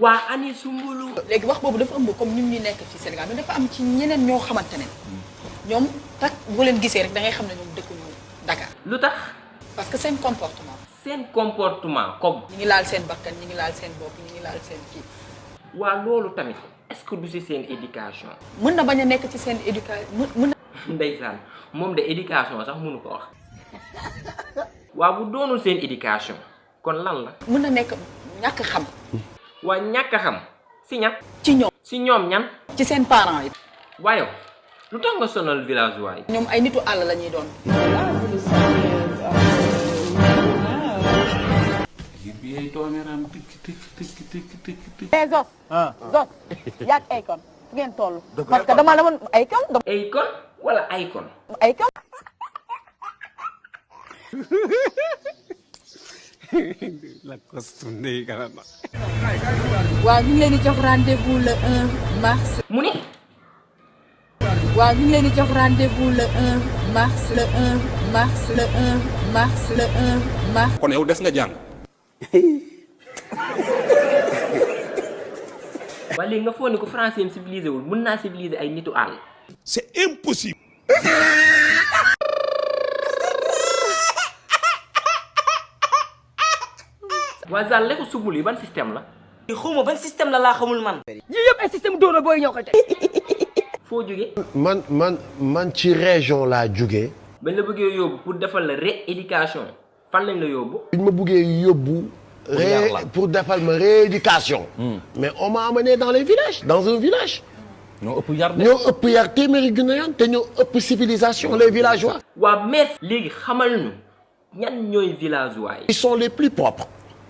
waa ani sumbulu. Léegi wax boobu dafa ëmb comme ñun ñu nekk fii Sénégal mais dafa am ci ñeneen ñoo xamante ne. Ñoom tak boo leen gisee rek da ngay xam ne ñoom dëkkuñu Dakar. Lu tax? Parce que seen comportement. Seen comportement comme? Ñi ngi laal seen bakkan ñi ngi laal seen bopp ñi ngi laal seen kii. Waa loolu tamit est-ce que du si seen éducation? Mën na bañ a nekk ci seen éducation mën na ndeysaan moom de éducation sax mënu ko wax. Waa bu doonul seen éducation kon lan la? Mën na nekk ñàkk xam waa ñàkk a xam si ñan ci ñoom si ñoom ñan ci seen parents yi waaye lu tax nga sonal villageois yi ñoom ay nitu àll la ñuy doon mais Zos. Zos yaag Akon. Fu ngeen toll. parce que dama demoon wala. waaw ñu ngi leen di jox rendez-vous le 1 mars. mu ni? Waaw ñu ngi leen di jox rendez-vous le 1 mars le 1 mars le 1 mars le 1 mars. kon yow des nga jàng. Waa léegi nga foog ni ko français am civilisé wul mën naa civiliser ay nitu àll. C'est impossible waa Zal lekku subul yi ban système la? Xawma ban système la laa xamul man. Yii yëpp ay système dóor booy foo man man man ci région laa bañ la bëggee yóbbu pour defal la rééducation. Fan lañ la yóbbu? Biñ ma buggee yóbbu ré pour defal ma rééducation. Mais on m'a amené dans les villages dans un village. Ñoo ëpp yar ñoo ëpp yar téeméeri junne yoon te ñoo ëpp civilisation les villageois. Waa mais léegi xamal ñu ñan ñooy villageois yi. Ils sont les plus propres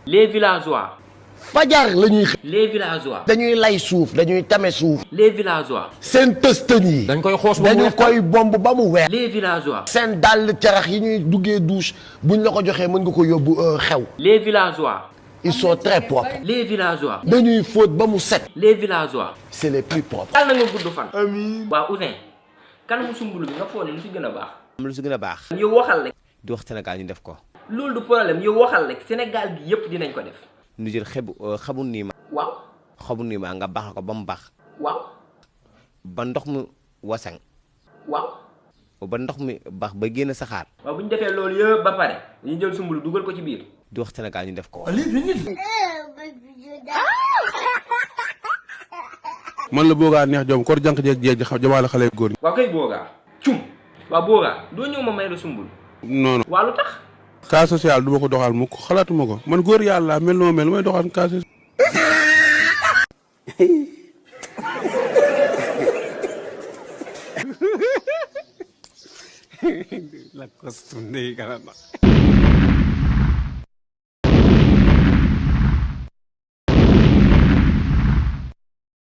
les villageois. Fajar la ñuy xëy les villageois. Dañuy lay suuf dañuy tame suuf. Les villageois. Seen tëstën yi dañ koy xoos ba mu dañu weex koy bomb ba mu weex. Les villageois. Seen dàll carax yi ñuy duggee douche buñ la ko joxee mën nga ko yóbbu euh, xew. Les villageois. Ils sont très propres. Les villageois. Dañuy fóot ba mu set. Les villageois. C'est les plus propres. Yàlla na nga gudd fan. Amiin waa Ouzin kan mu sumbulu bi nga foog ne lu si gën a baax? Am lu si gën a baax. Yow waxal rek. Di wax Sénégal ñu def ko loolu du problème yow waxal rek Sénégal gi yëpp dinañ ko def. Ñu jël xebu xamu nii ma. Waaw. Xamu nii ma nga baax ko ba mu baax waaw. Ba ndox mu wasang. Waaw. Ba ndox mi baax ba génn saxaar. Waaw bu ñu defee loolu yëpp ba pare ñu jël sumbulu dugal ko ci biir. Di wax Sénégal ñu def ko. Man la boogaa neex jom kor jànq jeeg jeeg jamaale xale góor ñi. Waaw kay boogaa cum. Waaw boogaa doo ñëw ma may la sumbulu. Non non. Waa lu tax cas social du ma ko doxal mukk xalaatuma ko man góor yàlla mel noo mel may doxal cas social la costume de